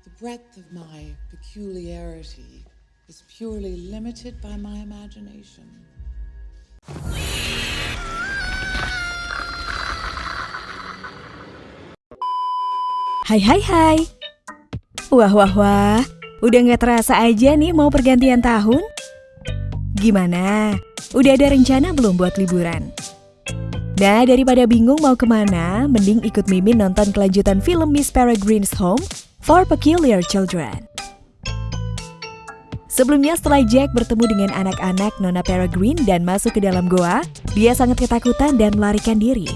The breadth of my peculiarity is purely limited by my imagination. Hai hai hai Wah wah wah Udah gak terasa aja nih mau pergantian tahun? Gimana? Udah ada rencana belum buat liburan? Nah, daripada bingung mau ke mana, mending ikut Mimin nonton kelanjutan film Miss Peregrine's Home for Peculiar Children. Sebelumnya setelah Jack bertemu dengan anak-anak Nona Peregrine dan masuk ke dalam goa, dia sangat ketakutan dan melarikan diri.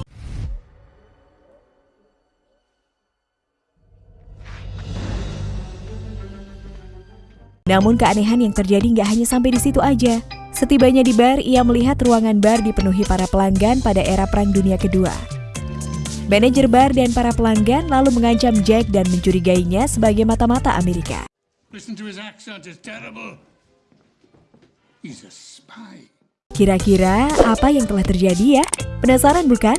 Namun keanehan yang terjadi nggak hanya sampai di situ aja. Setibanya di bar, ia melihat ruangan bar dipenuhi para pelanggan pada era Perang Dunia Kedua. Manajer bar dan para pelanggan lalu mengancam Jack dan mencurigainya sebagai mata-mata Amerika. Kira-kira apa yang telah terjadi ya? Penasaran bukan?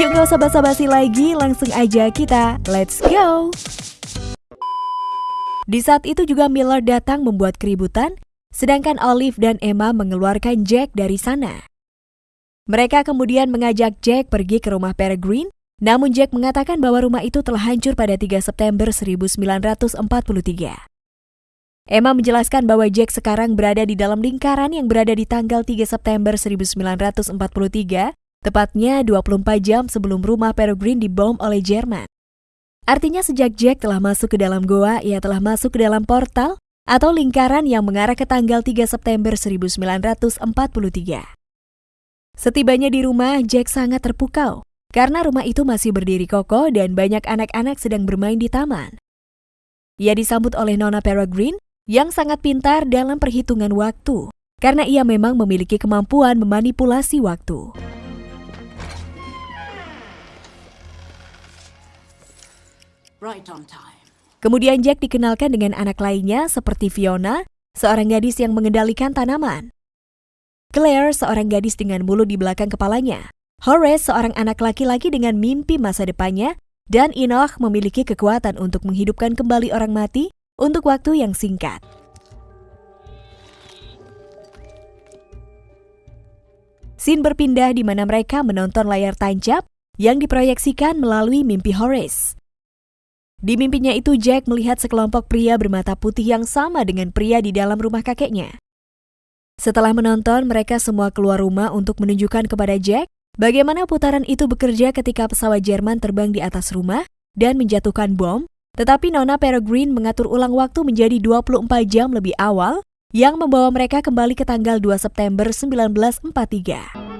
Yuk nggak usah basa-basi lagi, langsung aja kita let's go! Di saat itu juga Miller datang membuat keributan, sedangkan Olive dan Emma mengeluarkan Jack dari sana. Mereka kemudian mengajak Jack pergi ke rumah Peregrine, namun Jack mengatakan bahwa rumah itu telah hancur pada 3 September 1943. Emma menjelaskan bahwa Jack sekarang berada di dalam lingkaran yang berada di tanggal 3 September 1943, tepatnya 24 jam sebelum rumah Peregrine dibom oleh Jerman. Artinya sejak Jack telah masuk ke dalam goa, ia telah masuk ke dalam portal atau lingkaran yang mengarah ke tanggal 3 September 1943. Setibanya di rumah, Jack sangat terpukau karena rumah itu masih berdiri kokoh dan banyak anak-anak sedang bermain di taman. Ia disambut oleh Nona Peregrine yang sangat pintar dalam perhitungan waktu karena ia memang memiliki kemampuan memanipulasi waktu. Right on time. Kemudian Jack dikenalkan dengan anak lainnya seperti Fiona, seorang gadis yang mengendalikan tanaman. Claire, seorang gadis dengan bulu di belakang kepalanya. Horace, seorang anak laki-laki dengan mimpi masa depannya. Dan Enoch memiliki kekuatan untuk menghidupkan kembali orang mati untuk waktu yang singkat. Scene berpindah di mana mereka menonton layar tancap yang diproyeksikan melalui mimpi Horace. Di mimpinya itu Jack melihat sekelompok pria bermata putih yang sama dengan pria di dalam rumah kakeknya. Setelah menonton, mereka semua keluar rumah untuk menunjukkan kepada Jack bagaimana putaran itu bekerja ketika pesawat Jerman terbang di atas rumah dan menjatuhkan bom, tetapi Nona Peregrine mengatur ulang waktu menjadi 24 jam lebih awal yang membawa mereka kembali ke tanggal 2 September 1943.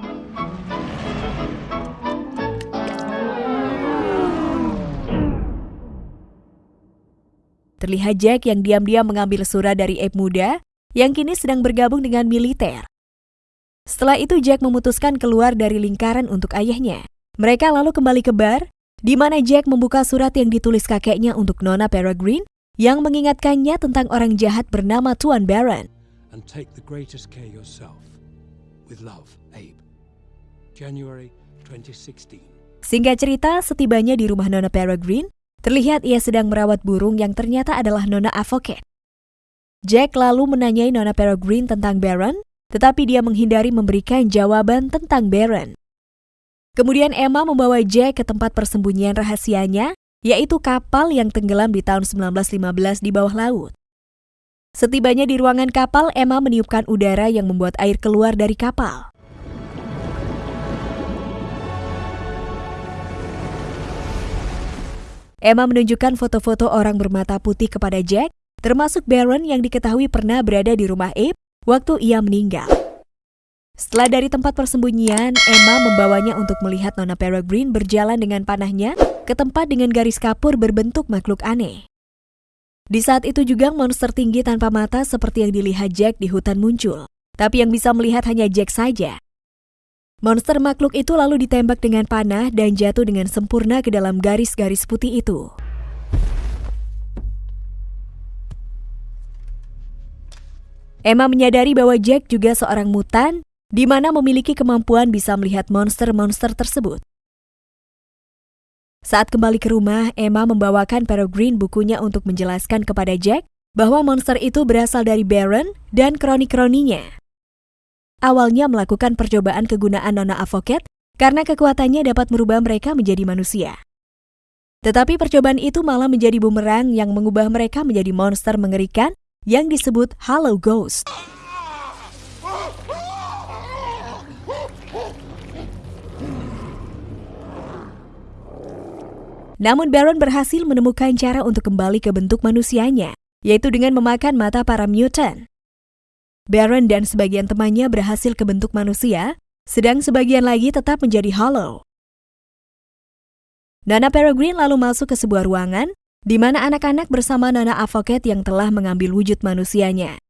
Terlihat Jack yang diam-diam mengambil surat dari Abe muda yang kini sedang bergabung dengan militer. Setelah itu Jack memutuskan keluar dari lingkaran untuk ayahnya. Mereka lalu kembali ke bar, di mana Jack membuka surat yang ditulis kakeknya untuk Nona Peregrine yang mengingatkannya tentang orang jahat bernama Tuan Baron. And take the greatest care yourself. With love, Abe. January 2016. Singkat cerita, setibanya di rumah Nona Peregrine, terlihat ia sedang merawat burung yang ternyata adalah Nona Avocat. Jack lalu menanyai Nona Peregrine tentang Baron, tetapi dia menghindari memberikan jawaban tentang Baron. Kemudian Emma membawa Jack ke tempat persembunyian rahasianya, yaitu kapal yang tenggelam di tahun 1915 di bawah laut. Setibanya di ruangan kapal, Emma meniupkan udara yang membuat air keluar dari kapal. Emma menunjukkan foto-foto orang bermata putih kepada Jack, termasuk Baron yang diketahui pernah berada di rumah Abe waktu ia meninggal. Setelah dari tempat persembunyian, Emma membawanya untuk melihat Nona Peregrine berjalan dengan panahnya ke tempat dengan garis kapur berbentuk makhluk aneh. Di saat itu juga monster tinggi tanpa mata seperti yang dilihat Jack di hutan muncul. Tapi yang bisa melihat hanya Jack saja. Monster makhluk itu lalu ditembak dengan panah dan jatuh dengan sempurna ke dalam garis-garis putih itu. Emma menyadari bahwa Jack juga seorang mutan, di mana memiliki kemampuan bisa melihat monster-monster tersebut. Saat kembali ke rumah, Emma membawakan Peregrine bukunya untuk menjelaskan kepada Jack bahwa monster itu berasal dari Baron dan kroni-kroninya. Awalnya melakukan percobaan kegunaan Nona Avocat karena kekuatannya dapat merubah mereka menjadi manusia. Tetapi percobaan itu malah menjadi bumerang yang mengubah mereka menjadi monster mengerikan yang disebut Hollow Ghost. Namun Baron berhasil menemukan cara untuk kembali ke bentuk manusianya, yaitu dengan memakan mata para mutant. Baron dan sebagian temannya berhasil ke bentuk manusia, sedang sebagian lagi tetap menjadi hollow. Nana Peregrine lalu masuk ke sebuah ruangan di mana anak-anak bersama Nana Avocat yang telah mengambil wujud manusianya.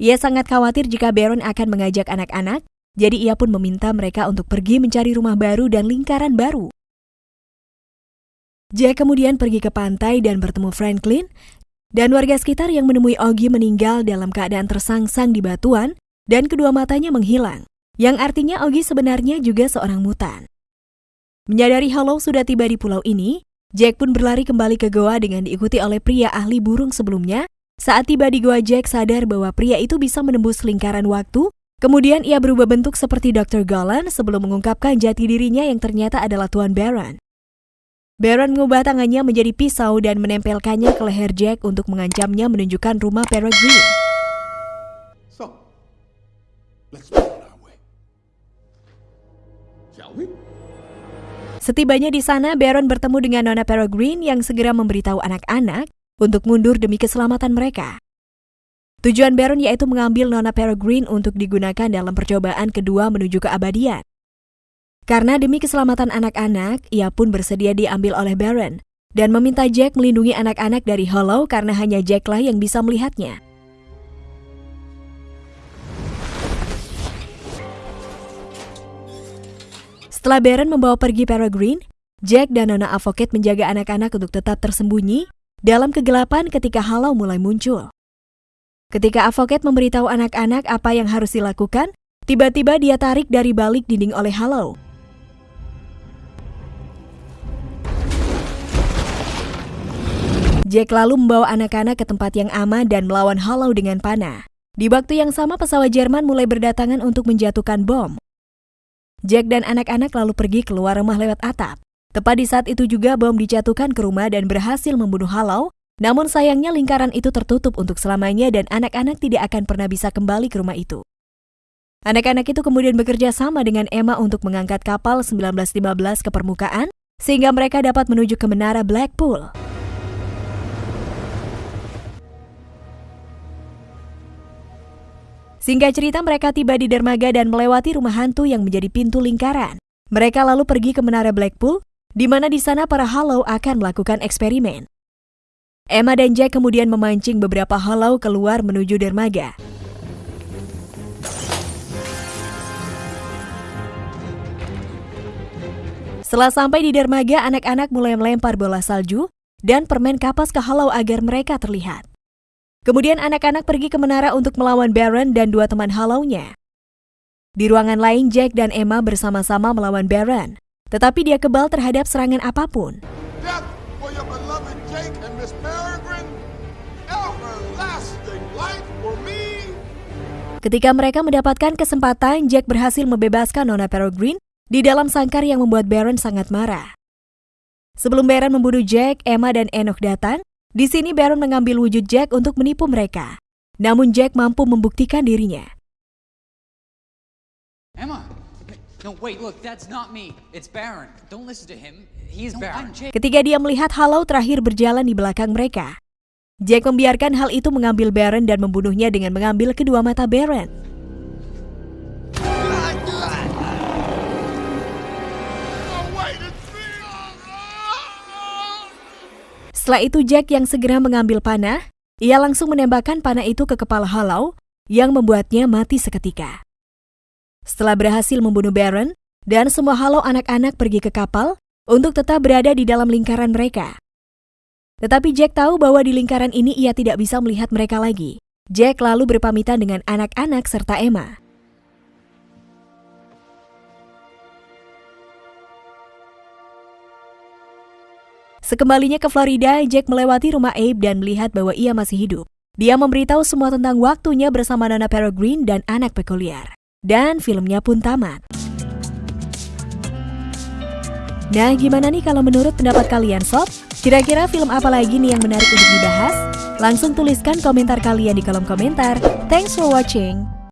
Ia sangat khawatir jika Baron akan mengajak anak-anak, jadi ia pun meminta mereka untuk pergi mencari rumah baru dan lingkaran baru. Jack kemudian pergi ke pantai dan bertemu Franklin dan warga sekitar yang menemui Ogi meninggal dalam keadaan tersangsang di batuan dan kedua matanya menghilang, yang artinya Ogi sebenarnya juga seorang mutan. Menyadari Hollow sudah tiba di pulau ini, Jack pun berlari kembali ke goa dengan diikuti oleh pria ahli burung sebelumnya. Saat tiba di goa, Jack sadar bahwa pria itu bisa menembus lingkaran waktu. Kemudian ia berubah bentuk seperti Dr. Golan sebelum mengungkapkan jati dirinya yang ternyata adalah Tuan Baron. Baron mengubah tangannya menjadi pisau dan menempelkannya ke leher Jack untuk mengancamnya menunjukkan rumah Peregrine. So, let's make Setibanya di sana, Baron bertemu dengan Nona Peregrine yang segera memberitahu anak-anak untuk mundur demi keselamatan mereka. Tujuan Baron yaitu mengambil Nona Peregrine untuk digunakan dalam percobaan kedua menuju keabadian. Karena demi keselamatan anak-anak, ia pun bersedia diambil oleh Baron dan meminta Jack melindungi anak-anak dari Hollow karena hanya Jacklah yang bisa melihatnya. Setelah Baron membawa pergi Peregrine, Jack dan Nona Avocat menjaga anak-anak untuk tetap tersembunyi dalam kegelapan ketika Hollow mulai muncul. Ketika Avocat memberitahu anak-anak apa yang harus dilakukan, tiba-tiba dia tarik dari balik dinding oleh Hollow. Jack lalu membawa anak-anak ke tempat yang aman dan melawan Hollow dengan panah. Di waktu yang sama pesawat Jerman mulai berdatangan untuk menjatuhkan bom. Jack dan anak-anak lalu pergi keluar rumah lewat atap. Tepat di saat itu juga bom dijatuhkan ke rumah dan berhasil membunuh Hollow, namun sayangnya lingkaran itu tertutup untuk selamanya dan anak-anak tidak akan pernah bisa kembali ke rumah itu. Anak-anak itu kemudian bekerja sama dengan Emma untuk mengangkat kapal 1915 ke permukaan, sehingga mereka dapat menuju ke menara Blackpool. Singkat cerita mereka tiba di dermaga dan melewati rumah hantu yang menjadi pintu lingkaran. Mereka lalu pergi ke menara Blackpool, di mana di sana para Hollow akan melakukan eksperimen. Emma dan Jack kemudian memancing beberapa Hollow keluar menuju dermaga. Setelah sampai di dermaga, anak-anak mulai melempar bola salju dan permen kapas ke Hollow agar mereka terlihat. Kemudian anak-anak pergi ke menara untuk melawan Baron dan dua teman halaunya. Di ruangan lain, Jack dan Emma bersama-sama melawan Baron, tetapi dia kebal terhadap serangan apa pun. Death for your beloved Jake and Miss Peregrine. Everlasting life for me. Ketika mereka mendapatkan kesempatan, Jack berhasil membebaskan Nona Peregrine di dalam sangkar yang membuat Baron sangat marah. Sebelum Baron membunuh Jack, Emma dan Enoch datang. Di sini Baron mengambil wujud Jack untuk menipu mereka. Namun Jack mampu membuktikan dirinya. Emma! No, wait, look, that's not me. It's Baron. Don't listen to him. He's no, Baron. I'm Jake. Ketika dia melihat Hollow terakhir berjalan di belakang mereka, Jack membiarkan hal itu mengambil Baron dan membunuhnya dengan mengambil kedua mata Baron. Setelah itu Jack yang segera mengambil panah, ia langsung menembakkan panah itu ke kepala Hollow yang membuatnya mati seketika. Setelah berhasil membunuh Baron, dan semua Hollow anak-anak pergi ke kapal untuk tetap berada di dalam lingkaran mereka. Tetapi Jack tahu bahwa di lingkaran ini ia tidak bisa melihat mereka lagi. Jack lalu berpamitan dengan anak-anak serta Emma. Sekembalinya ke Florida, Jack melewati rumah Abe dan melihat bahwa ia masih hidup. Dia memberitahu semua tentang waktunya bersama Nana Peregrine dan anak pekuliar. Dan filmnya pun tamat. Nah, gimana nih kalau menurut pendapat kalian sob? Kira-kira film apa lagi nih yang menarik untuk dibahas? Langsung tuliskan komentar kalian di kolom komentar. Thanks for watching.